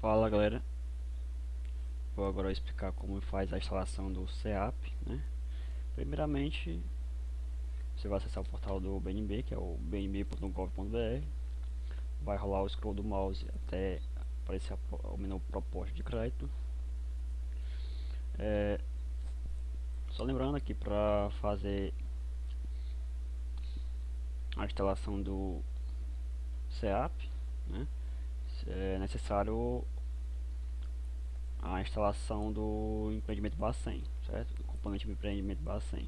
Fala galera, vou agora explicar como faz a instalação do CEAP né? Primeiramente, você vai acessar o portal do BNB, que é o bnb.gov.br Vai rolar o scroll do mouse até aparecer o menu proposta de crédito é, Só lembrando aqui para fazer a instalação do CEAP né? É necessário a instalação do empreendimento Bacen, certo? Componente do empreendimento Bacen,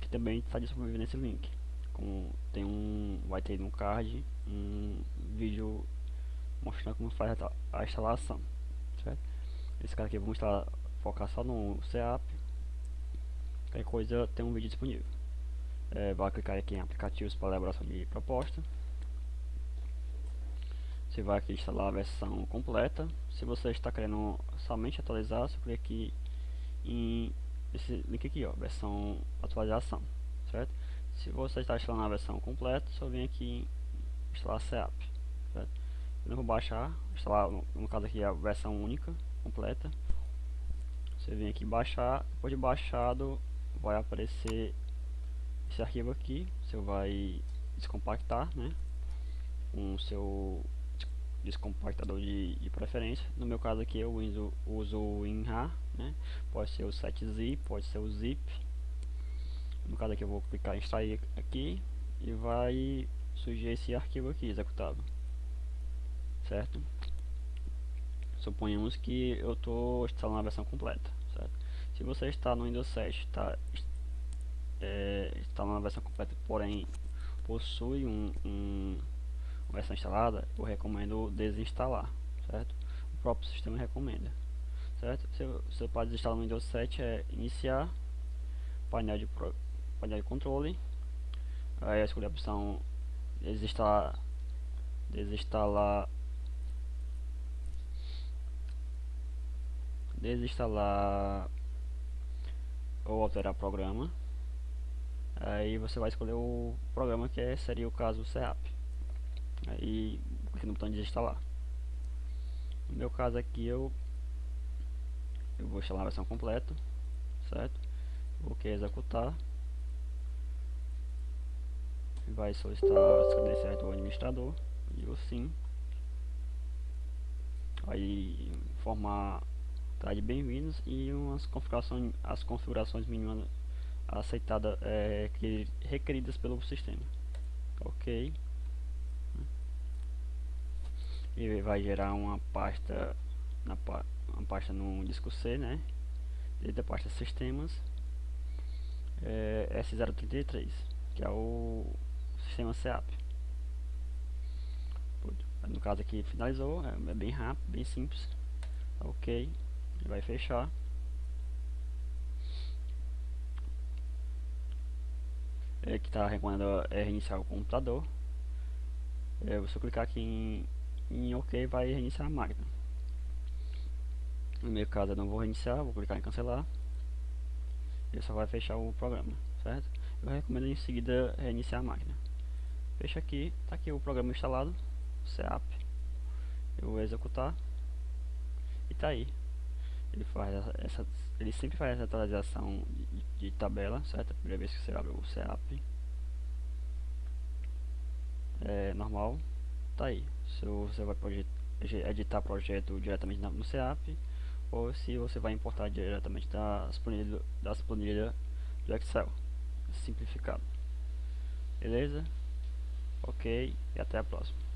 que também está disponível nesse link. Com, tem um, vai ter no card um vídeo mostrando como faz a, a instalação, certo? Esse cara aqui vamos estar focar só no CEAP. Qualquer coisa tem um vídeo disponível. É, vai clicar aqui em aplicativos para elaboração de proposta você vai aqui instalar a versão completa. Se você está querendo somente atualizar você clica aqui em esse link aqui ó versão atualização certo? Se você está instalando a versão completa só vem aqui em instalar setup certo? Eu não vou baixar instalar no, no caso aqui a versão única completa. Você vem aqui baixar depois de baixado vai aparecer esse arquivo aqui. Você vai descompactar né com o seu descompactador de, de preferência. No meu caso aqui eu uso, uso o WinRAR, né? pode ser o 7zip, pode ser o zip. No caso aqui eu vou clicar em extrair aqui e vai surgir esse arquivo aqui executável, certo? Suponhamos que eu estou instalando a versão completa, certo? Se você está no Windows 7, está é, instalando a versão completa, porém possui um, um versão instalada, eu recomendo desinstalar, certo? O próprio sistema recomenda, certo? Você, você pode desinstalar no Windows 7 é iniciar, painel de, pro, painel de controle, aí escolher a opção desinstalar, desinstalar, desinstalar ou alterar programa. Aí você vai escolher o programa que é, seria o caso CEAP aí no botão de instalar no meu caso aqui eu eu vou instalar a versão completa certo? Vou que executar. Vai solicitar as credenciais do administrador digo sim. Aí informar tá de bem-vindos e umas configurações as configurações mínimas aceitadas é, requeridas pelo sistema. Ok e vai gerar uma pasta na uma pasta no disco C, né? Dentro da pasta sistemas é, S033, que é o sistema SEAP. No caso aqui finalizou, é, é bem rápido, bem simples. Tá ok, ele vai fechar. É que está recomendando é reiniciar o computador. É, você clicar aqui em em OK vai reiniciar a máquina. No meu caso eu não vou reiniciar, vou clicar em cancelar. Ele só vai fechar o programa, certo? Eu recomendo em seguida reiniciar a máquina. Fecha aqui, tá aqui o programa instalado, CEAP. Eu vou executar e tá aí. Ele faz essa, ele sempre faz essa atualização de, de tabela, certo? A primeira vez que você abre o CEAP. É normal, tá aí. Se você vai editar projeto diretamente no CEAP ou se você vai importar diretamente das planilhas, das planilhas do Excel simplificado. Beleza? Ok, e até a próxima.